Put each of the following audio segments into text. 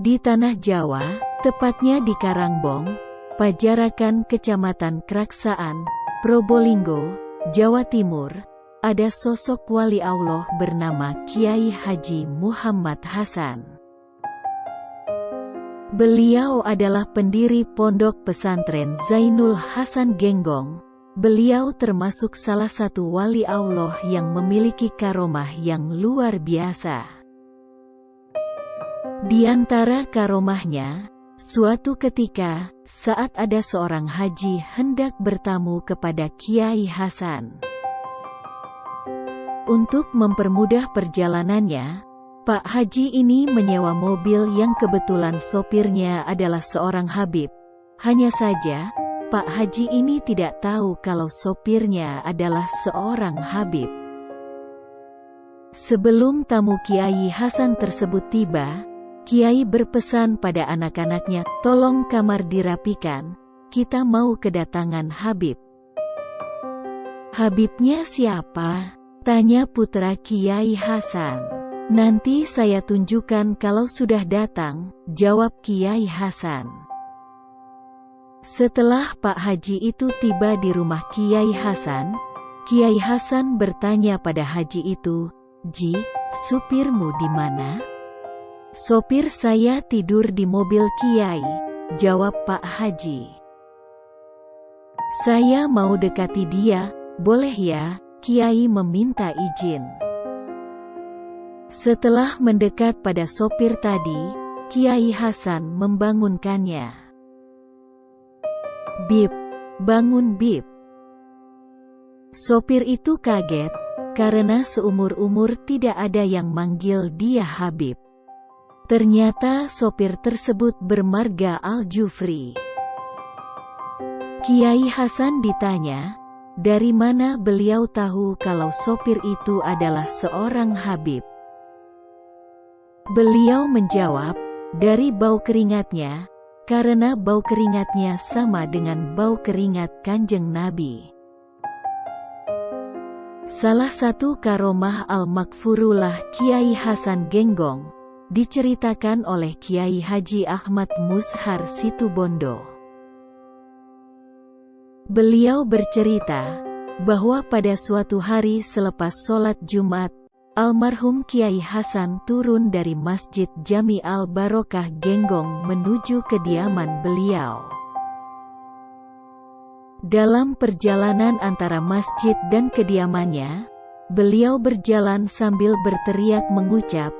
Di tanah Jawa, tepatnya di Karangbong, Pajarakan Kecamatan Kraksaan, Probolinggo, Jawa Timur, ada sosok wali Allah bernama Kiai Haji Muhammad Hasan. Beliau adalah pendiri pondok pesantren Zainul Hasan Genggong. Beliau termasuk salah satu wali Allah yang memiliki karomah yang luar biasa. Di antara karomahnya, suatu ketika, saat ada seorang haji hendak bertamu kepada Kiai Hasan. Untuk mempermudah perjalanannya, Pak Haji ini menyewa mobil yang kebetulan sopirnya adalah seorang Habib. Hanya saja, Pak Haji ini tidak tahu kalau sopirnya adalah seorang Habib. Sebelum tamu Kiai Hasan tersebut tiba, Kiai berpesan pada anak-anaknya, tolong kamar dirapikan, kita mau kedatangan Habib. Habibnya siapa? Tanya putra Kiai Hasan. Nanti saya tunjukkan kalau sudah datang, jawab Kiai Hasan. Setelah Pak Haji itu tiba di rumah Kiai Hasan, Kiai Hasan bertanya pada Haji itu, Ji, supirmu di mana? Sopir saya tidur di mobil Kiai, jawab Pak Haji. Saya mau dekati dia, boleh ya? Kiai meminta izin. Setelah mendekat pada sopir tadi, Kiai Hasan membangunkannya. Bib, bangun Bib. Sopir itu kaget, karena seumur-umur tidak ada yang manggil dia Habib. Ternyata sopir tersebut bermarga Al-Jufri. Kiai Hasan ditanya, dari mana beliau tahu kalau sopir itu adalah seorang Habib? Beliau menjawab, dari bau keringatnya, karena bau keringatnya sama dengan bau keringat kanjeng Nabi. Salah satu karomah Al-Makfurullah Kiai Hasan Genggong, diceritakan oleh Kiai Haji Ahmad Mushar Situbondo. Beliau bercerita, bahwa pada suatu hari selepas sholat Jumat, almarhum Kiai Hasan turun dari Masjid Jami Al-Barokah Genggong menuju kediaman beliau. Dalam perjalanan antara masjid dan kediamannya, beliau berjalan sambil berteriak mengucap,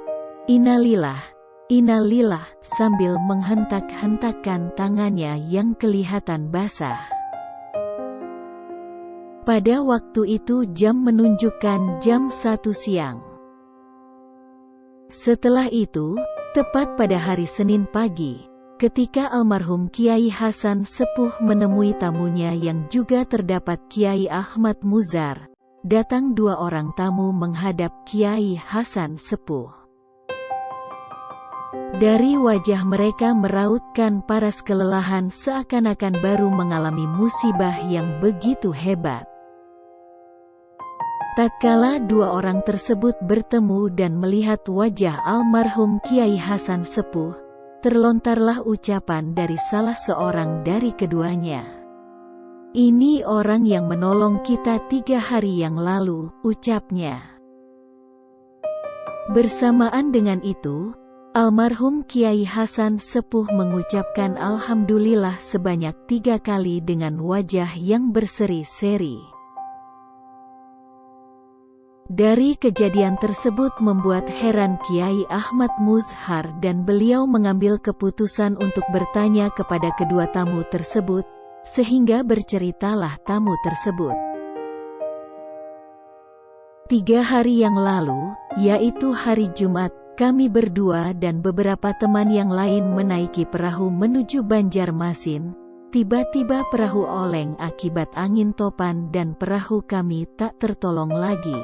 Inalilah, inalilah, sambil menghentak-hentakkan tangannya yang kelihatan basah. Pada waktu itu jam menunjukkan jam satu siang. Setelah itu, tepat pada hari Senin pagi, ketika almarhum Kiai Hasan Sepuh menemui tamunya yang juga terdapat Kiai Ahmad Muzar, datang dua orang tamu menghadap Kiai Hasan Sepuh. Dari wajah mereka merautkan paras kelelahan seakan-akan baru mengalami musibah yang begitu hebat. Tatkala dua orang tersebut bertemu dan melihat wajah almarhum Kiai Hasan Sepuh, terlontarlah ucapan dari salah seorang dari keduanya. Ini orang yang menolong kita tiga hari yang lalu, ucapnya. Bersamaan dengan itu, Almarhum Kiai Hasan Sepuh mengucapkan Alhamdulillah sebanyak tiga kali dengan wajah yang berseri-seri. Dari kejadian tersebut membuat heran Kiai Ahmad Muzhar dan beliau mengambil keputusan untuk bertanya kepada kedua tamu tersebut, sehingga berceritalah tamu tersebut. Tiga hari yang lalu, yaitu hari Jumat, kami berdua dan beberapa teman yang lain menaiki perahu menuju Banjarmasin. Tiba-tiba perahu oleng akibat angin topan dan perahu kami tak tertolong lagi.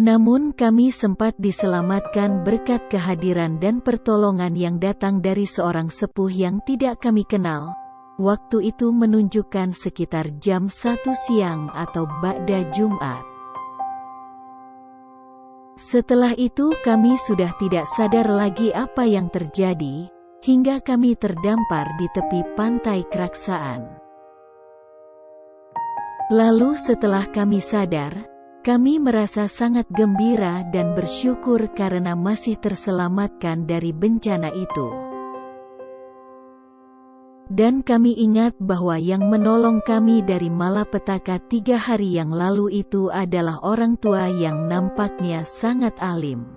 Namun kami sempat diselamatkan berkat kehadiran dan pertolongan yang datang dari seorang sepuh yang tidak kami kenal. Waktu itu menunjukkan sekitar jam satu siang atau Ba'da Jumat. Setelah itu kami sudah tidak sadar lagi apa yang terjadi, hingga kami terdampar di tepi pantai Keraksaan. Lalu setelah kami sadar, kami merasa sangat gembira dan bersyukur karena masih terselamatkan dari bencana itu. Dan kami ingat bahwa yang menolong kami dari malapetaka tiga hari yang lalu itu adalah orang tua yang nampaknya sangat alim.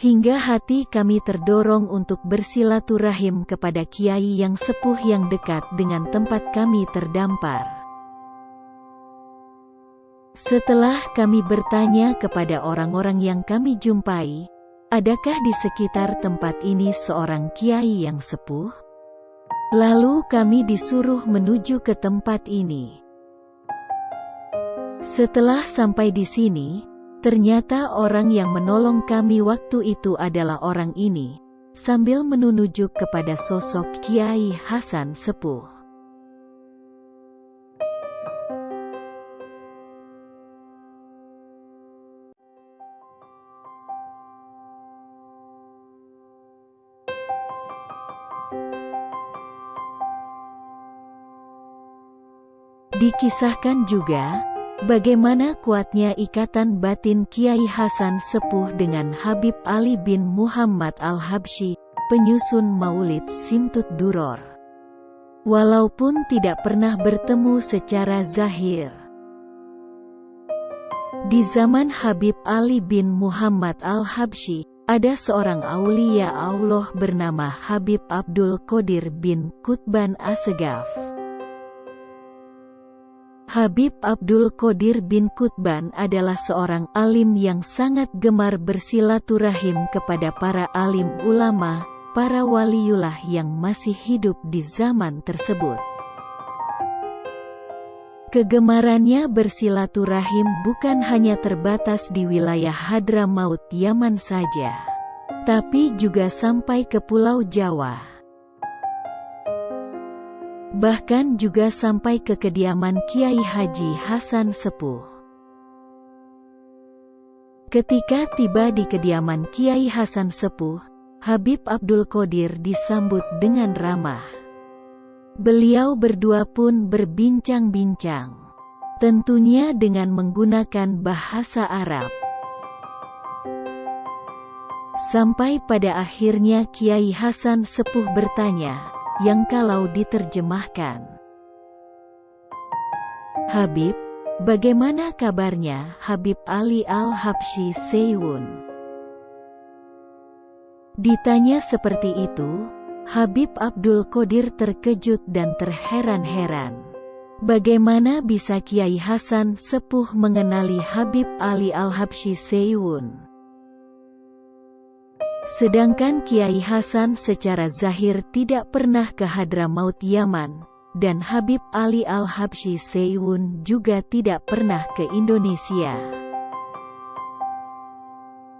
Hingga hati kami terdorong untuk bersilaturahim kepada kiai yang sepuh yang dekat dengan tempat kami terdampar. Setelah kami bertanya kepada orang-orang yang kami jumpai, adakah di sekitar tempat ini seorang kiai yang sepuh? Lalu kami disuruh menuju ke tempat ini. Setelah sampai di sini, ternyata orang yang menolong kami waktu itu adalah orang ini, sambil menunjuk kepada sosok Kiai Hasan Sepuh. Dikisahkan juga, bagaimana kuatnya ikatan batin Kiai Hasan Sepuh dengan Habib Ali bin Muhammad Al-Habsyi, penyusun maulid Simtut Duror. Walaupun tidak pernah bertemu secara zahir. Di zaman Habib Ali bin Muhammad Al-Habsyi, ada seorang aulia Allah bernama Habib Abdul Qadir bin Kutban Asegaf. Habib Abdul Qadir bin Kutban adalah seorang alim yang sangat gemar bersilaturahim kepada para alim ulama, para waliullah yang masih hidup di zaman tersebut. Kegemarannya bersilaturahim bukan hanya terbatas di wilayah Hadramaut Yaman saja, tapi juga sampai ke Pulau Jawa bahkan juga sampai ke kediaman Kiai Haji Hasan Sepuh. Ketika tiba di kediaman Kiai Hasan Sepuh, Habib Abdul Qadir disambut dengan ramah. Beliau berdua pun berbincang-bincang, tentunya dengan menggunakan bahasa Arab. Sampai pada akhirnya Kiai Hasan Sepuh bertanya, yang kalau diterjemahkan. Habib, bagaimana kabarnya Habib Ali Al-Habsyi Seyun? Ditanya seperti itu, Habib Abdul Qadir terkejut dan terheran-heran. Bagaimana bisa Kiai Hasan sepuh mengenali Habib Ali Al-Habsyi Seyun? Sedangkan Kiai Hasan secara zahir tidak pernah ke Hadramaut Yaman, dan Habib Ali Al-Habsyi Seyun juga tidak pernah ke Indonesia.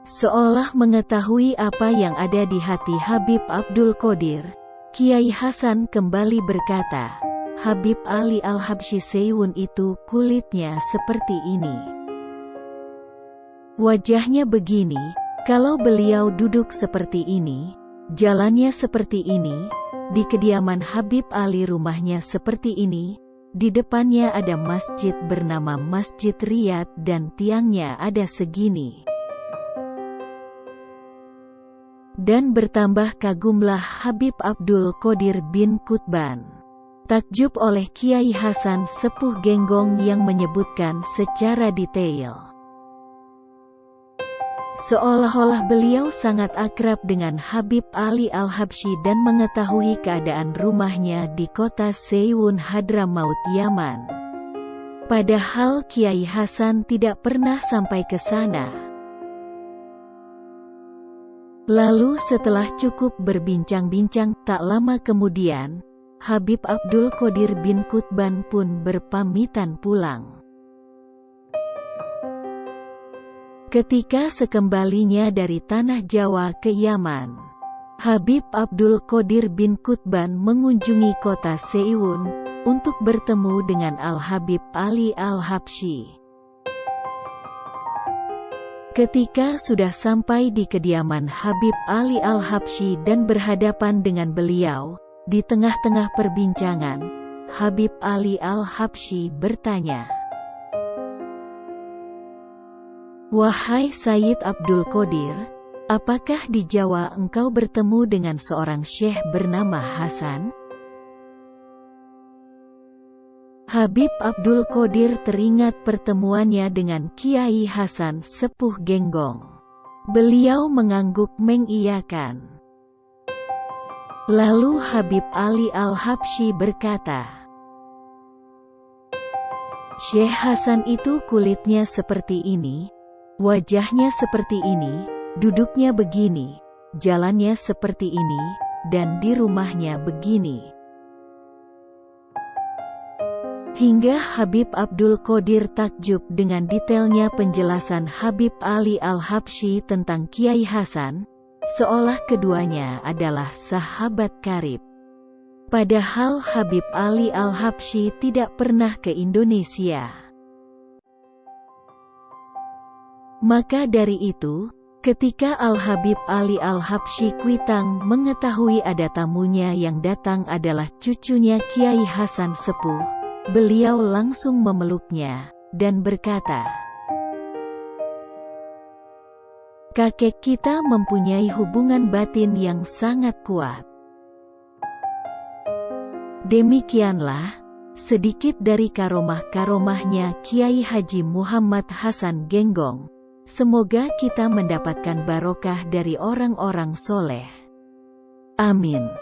Seolah mengetahui apa yang ada di hati Habib Abdul Qadir, Kiai Hasan kembali berkata, Habib Ali Al-Habsyi Seyun itu kulitnya seperti ini. Wajahnya begini, kalau beliau duduk seperti ini, jalannya seperti ini, di kediaman Habib Ali rumahnya seperti ini, di depannya ada masjid bernama Masjid Riyad dan tiangnya ada segini. Dan bertambah kagumlah Habib Abdul Qadir bin Kutban. Takjub oleh Kiai Hasan Sepuh Genggong yang menyebutkan secara detail. Seolah-olah beliau sangat akrab dengan Habib Ali Al-Habsyi dan mengetahui keadaan rumahnya di kota Seyun Hadramaut Yaman. Padahal Kiai Hasan tidak pernah sampai ke sana. Lalu setelah cukup berbincang-bincang tak lama kemudian, Habib Abdul Qadir bin Kutban pun berpamitan pulang. Ketika sekembalinya dari tanah Jawa ke Yaman, Habib Abdul Qadir bin Kutban mengunjungi kota Seiwun untuk bertemu dengan Al-Habib Ali Al-Habsyi. Ketika sudah sampai di kediaman Habib Ali Al-Habsyi dan berhadapan dengan beliau, di tengah-tengah perbincangan, Habib Ali Al-Habsyi bertanya, Wahai Sayyid Abdul Qadir, apakah di Jawa engkau bertemu dengan seorang syekh bernama Hasan? Habib Abdul Qadir teringat pertemuannya dengan Kiai Hasan Sepuh Genggong. Beliau mengangguk mengiyakan. Lalu Habib Ali Al-Habsyi berkata, Syekh Hasan itu kulitnya seperti ini, wajahnya seperti ini, duduknya begini, jalannya seperti ini, dan di rumahnya begini. Hingga Habib Abdul Qadir takjub dengan detailnya penjelasan Habib Ali Al-Habsyi tentang Kiai Hasan, seolah keduanya adalah sahabat karib. Padahal Habib Ali Al-Habsyi tidak pernah ke Indonesia. Maka dari itu, ketika Al-Habib Ali Al-Habsyi Kuitang mengetahui ada tamunya yang datang adalah cucunya Kiai Hasan Sepuh, Beliau langsung memeluknya dan berkata, Kakek kita mempunyai hubungan batin yang sangat kuat. Demikianlah, sedikit dari karomah-karomahnya Kiai Haji Muhammad Hasan Genggong. Semoga kita mendapatkan barokah dari orang-orang soleh. Amin.